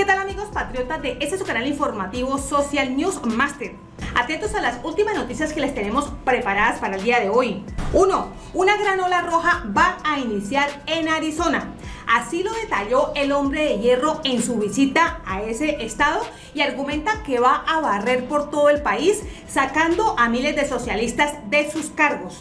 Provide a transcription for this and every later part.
¿Qué tal amigos patriotas de este su canal informativo Social News Master? Atentos a las últimas noticias que les tenemos preparadas para el día de hoy. 1. Una gran ola roja va a iniciar en Arizona. Así lo detalló el hombre de hierro en su visita a ese estado y argumenta que va a barrer por todo el país sacando a miles de socialistas de sus cargos.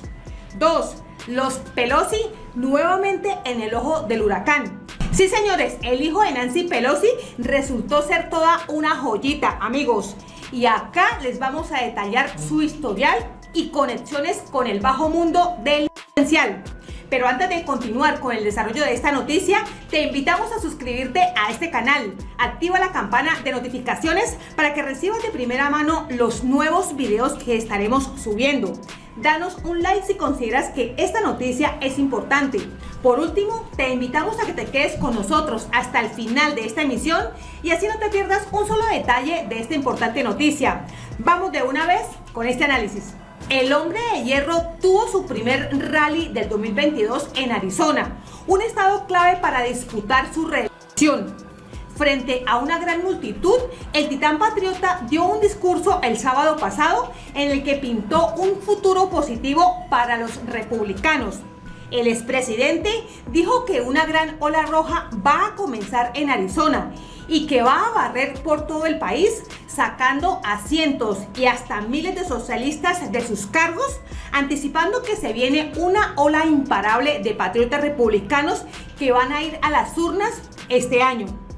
2. Los Pelosi nuevamente en el ojo del huracán. Sí, señores, el hijo de Nancy Pelosi resultó ser toda una joyita, amigos. Y acá les vamos a detallar su historial y conexiones con el bajo mundo del potencial. Pero antes de continuar con el desarrollo de esta noticia, te invitamos a suscribirte a este canal. Activa la campana de notificaciones para que recibas de primera mano los nuevos videos que estaremos subiendo. Danos un like si consideras que esta noticia es importante. Por último, te invitamos a que te quedes con nosotros hasta el final de esta emisión y así no te pierdas un solo detalle de esta importante noticia. Vamos de una vez con este análisis. El hombre de hierro tuvo su primer rally del 2022 en Arizona, un estado clave para disputar su reelección. Frente a una gran multitud, el titán patriota dio un discurso el sábado pasado en el que pintó un futuro positivo para los republicanos. El expresidente dijo que una gran ola roja va a comenzar en Arizona y que va a barrer por todo el país, sacando a cientos y hasta miles de socialistas de sus cargos, anticipando que se viene una ola imparable de patriotas republicanos que van a ir a las urnas este año.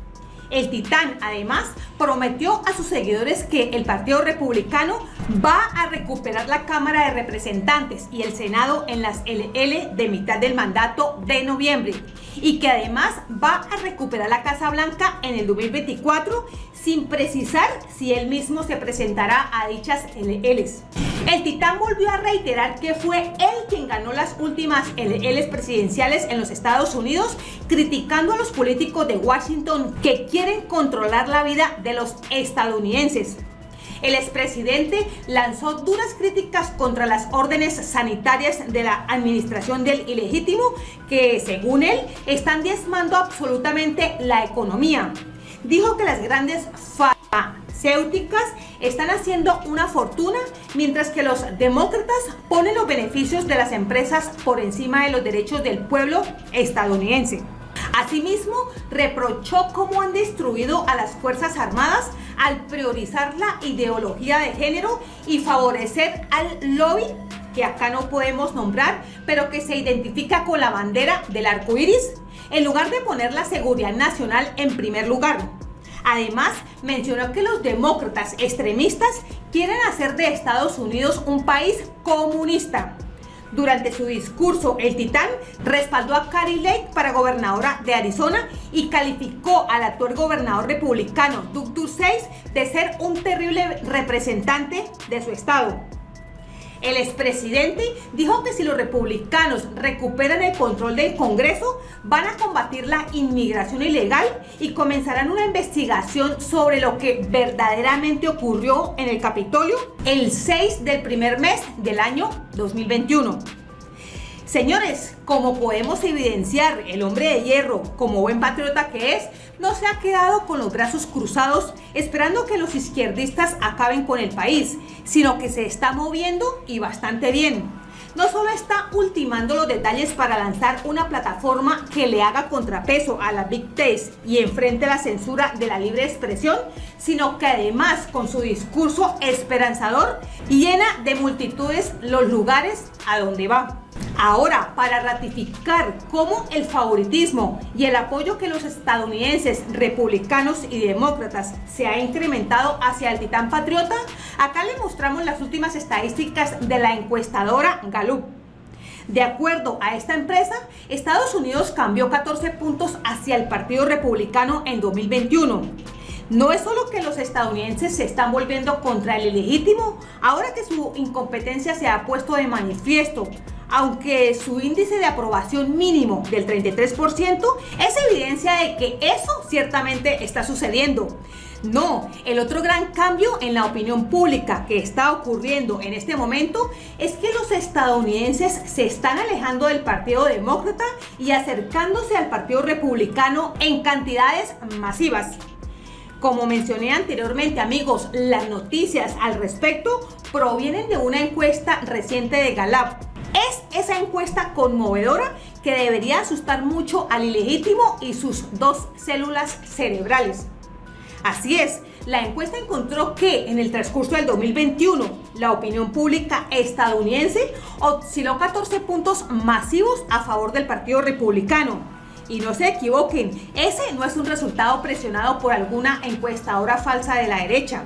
El titán, además, prometió a sus seguidores que el Partido Republicano va a recuperar la Cámara de Representantes y el Senado en las LL de mitad del mandato de noviembre y que además va a recuperar la Casa Blanca en el 2024 sin precisar si él mismo se presentará a dichas LLs. El titán volvió a reiterar que fue él quien ganó las últimas LLs presidenciales en los Estados Unidos, criticando a los políticos de Washington que quieren controlar la vida de los estadounidenses. El expresidente lanzó duras críticas contra las órdenes sanitarias de la administración del ilegítimo que, según él, están diezmando absolutamente la economía. Dijo que las grandes farmacéuticas están haciendo una fortuna mientras que los demócratas ponen los beneficios de las empresas por encima de los derechos del pueblo estadounidense. Asimismo, reprochó cómo han destruido a las Fuerzas Armadas al priorizar la ideología de género y favorecer al lobby que acá no podemos nombrar, pero que se identifica con la bandera del arco iris, en lugar de poner la seguridad nacional en primer lugar. Además, mencionó que los demócratas extremistas quieren hacer de Estados Unidos un país comunista. Durante su discurso, el titán respaldó a Carrie Lake para gobernadora de Arizona y calificó al actual gobernador republicano Doug Ducey de ser un terrible representante de su estado. El expresidente dijo que si los republicanos recuperan el control del Congreso, van a combatir la inmigración ilegal y comenzarán una investigación sobre lo que verdaderamente ocurrió en el Capitolio el 6 del primer mes del año 2021. Señores, como podemos evidenciar, el hombre de hierro, como buen patriota que es, no se ha quedado con los brazos cruzados esperando que los izquierdistas acaben con el país, sino que se está moviendo y bastante bien. No solo está ultimando los detalles para lanzar una plataforma que le haga contrapeso a la Big Tech y enfrente la censura de la libre expresión, sino que además con su discurso esperanzador llena de multitudes los lugares a donde va. Ahora, para ratificar cómo el favoritismo y el apoyo que los estadounidenses republicanos y demócratas se ha incrementado hacia el titán patriota, acá le mostramos las últimas estadísticas de la encuestadora Gallup. De acuerdo a esta empresa, Estados Unidos cambió 14 puntos hacia el Partido Republicano en 2021. No es solo que los estadounidenses se están volviendo contra el ilegítimo, ahora que su incompetencia se ha puesto de manifiesto, aunque su índice de aprobación mínimo del 33% es evidencia de que eso ciertamente está sucediendo. No, el otro gran cambio en la opinión pública que está ocurriendo en este momento es que los estadounidenses se están alejando del Partido Demócrata y acercándose al Partido Republicano en cantidades masivas. Como mencioné anteriormente, amigos, las noticias al respecto provienen de una encuesta reciente de Gallup. Es esa encuesta conmovedora que debería asustar mucho al ilegítimo y sus dos células cerebrales. Así es, la encuesta encontró que en el transcurso del 2021 la opinión pública estadounidense osciló 14 puntos masivos a favor del Partido Republicano. Y no se equivoquen, ese no es un resultado presionado por alguna encuestadora falsa de la derecha.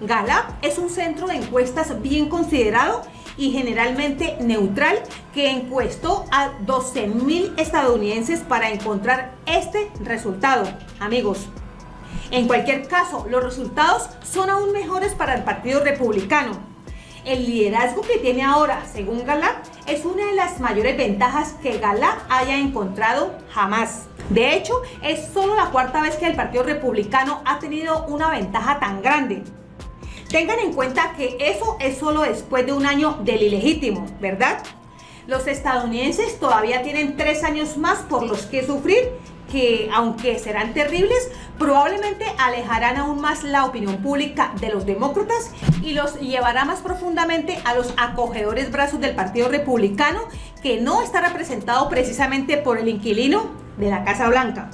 Gallup es un centro de encuestas bien considerado y generalmente neutral que encuestó a 12.000 estadounidenses para encontrar este resultado. Amigos, en cualquier caso, los resultados son aún mejores para el Partido Republicano. El liderazgo que tiene ahora, según Gallup, es una de las mayores ventajas que Gallup haya encontrado jamás. De hecho, es solo la cuarta vez que el Partido Republicano ha tenido una ventaja tan grande. Tengan en cuenta que eso es solo después de un año del ilegítimo, ¿verdad? Los estadounidenses todavía tienen tres años más por los que sufrir que, aunque serán terribles, probablemente alejarán aún más la opinión pública de los demócratas y los llevará más profundamente a los acogedores brazos del Partido Republicano, que no está representado precisamente por el inquilino de la Casa Blanca.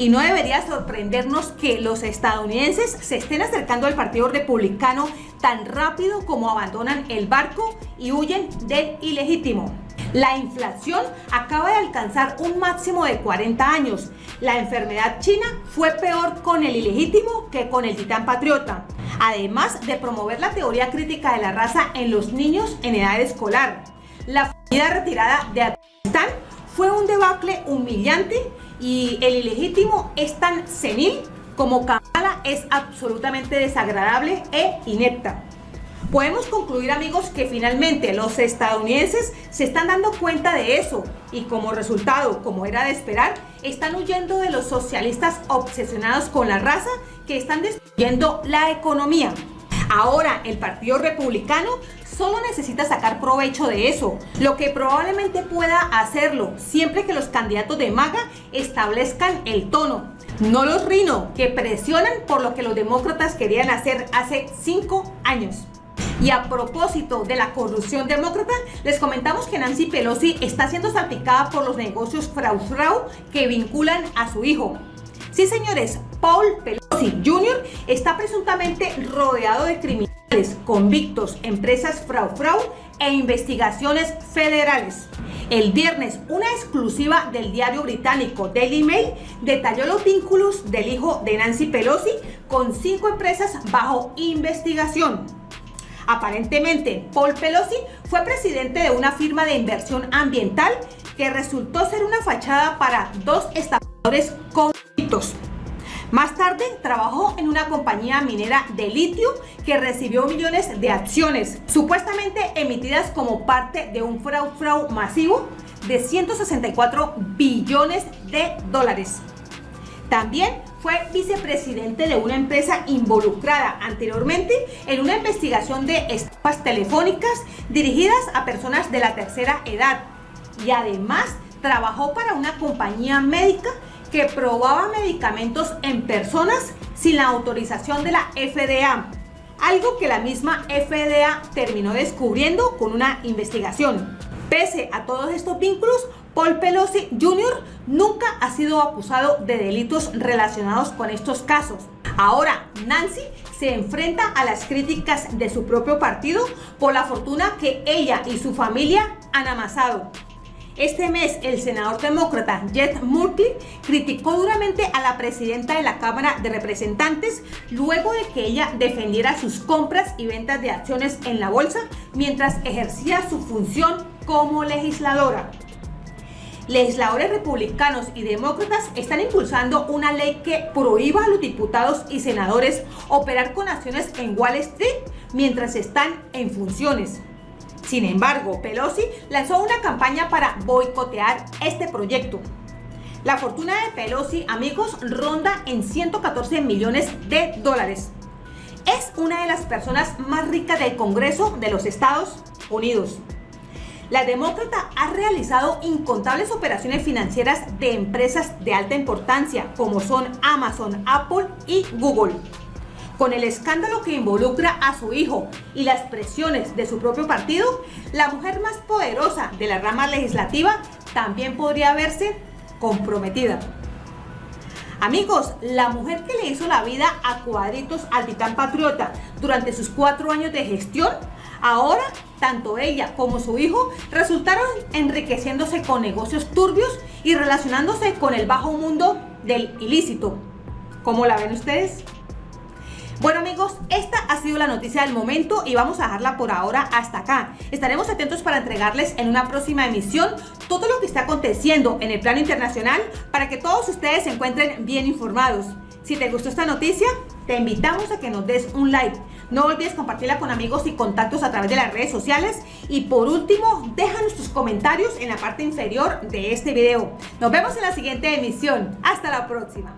Y no debería sorprendernos que los estadounidenses se estén acercando al Partido Republicano tan rápido como abandonan el barco y huyen del ilegítimo. La inflación acaba de alcanzar un máximo de 40 años. La enfermedad china fue peor con el ilegítimo que con el titán patriota. Además de promover la teoría crítica de la raza en los niños en edad escolar. La retirada de Afganistán fue un debacle humillante y el ilegítimo es tan senil como Kamala es absolutamente desagradable e inepta. Podemos concluir amigos que finalmente los estadounidenses se están dando cuenta de eso y como resultado, como era de esperar, están huyendo de los socialistas obsesionados con la raza que están destruyendo la economía. Ahora el Partido Republicano solo necesita sacar provecho de eso, lo que probablemente pueda hacerlo siempre que los candidatos de MAGA establezcan el tono. No los rino, que presionan por lo que los demócratas querían hacer hace cinco años. Y a propósito de la corrupción demócrata, les comentamos que Nancy Pelosi está siendo salpicada por los negocios frau frau que vinculan a su hijo. Sí, señores, Paul Pelosi Jr. está presuntamente rodeado de criminales, convictos, empresas frau frau e investigaciones federales. El viernes, una exclusiva del diario británico Daily Mail detalló los vínculos del hijo de Nancy Pelosi con cinco empresas bajo investigación. Aparentemente, Paul Pelosi fue presidente de una firma de inversión ambiental que resultó ser una fachada para dos estafadores convictos. Más tarde trabajó en una compañía minera de litio que recibió millones de acciones, supuestamente emitidas como parte de un fraude frau masivo de 164 billones de dólares. También fue vicepresidente de una empresa involucrada anteriormente en una investigación de estafas telefónicas dirigidas a personas de la tercera edad. Y además trabajó para una compañía médica que probaba medicamentos en personas sin la autorización de la FDA. Algo que la misma FDA terminó descubriendo con una investigación. Pese a todos estos vínculos, Paul Pelosi Jr. nunca ha sido acusado de delitos relacionados con estos casos. Ahora, Nancy se enfrenta a las críticas de su propio partido por la fortuna que ella y su familia han amasado. Este mes, el senador demócrata Jet Murkley criticó duramente a la presidenta de la Cámara de Representantes luego de que ella defendiera sus compras y ventas de acciones en la bolsa mientras ejercía su función como legisladora legisladores republicanos y demócratas están impulsando una ley que prohíba a los diputados y senadores operar con acciones en Wall Street mientras están en funciones. Sin embargo, Pelosi lanzó una campaña para boicotear este proyecto. La fortuna de Pelosi, amigos, ronda en 114 millones de dólares. Es una de las personas más ricas del Congreso de los Estados Unidos. La demócrata ha realizado incontables operaciones financieras de empresas de alta importancia como son Amazon, Apple y Google. Con el escándalo que involucra a su hijo y las presiones de su propio partido, la mujer más poderosa de la rama legislativa también podría verse comprometida. Amigos, la mujer que le hizo la vida a cuadritos al titán patriota durante sus cuatro años de gestión, ahora tanto ella como su hijo resultaron enriqueciéndose con negocios turbios y relacionándose con el bajo mundo del ilícito. ¿Cómo la ven ustedes? Bueno amigos, esta ha sido la noticia del momento y vamos a dejarla por ahora hasta acá. Estaremos atentos para entregarles en una próxima emisión todo lo que está aconteciendo en el plano internacional para que todos ustedes se encuentren bien informados. Si te gustó esta noticia, te invitamos a que nos des un like. No olvides compartirla con amigos y contactos a través de las redes sociales. Y por último, déjanos tus comentarios en la parte inferior de este video. Nos vemos en la siguiente emisión. Hasta la próxima.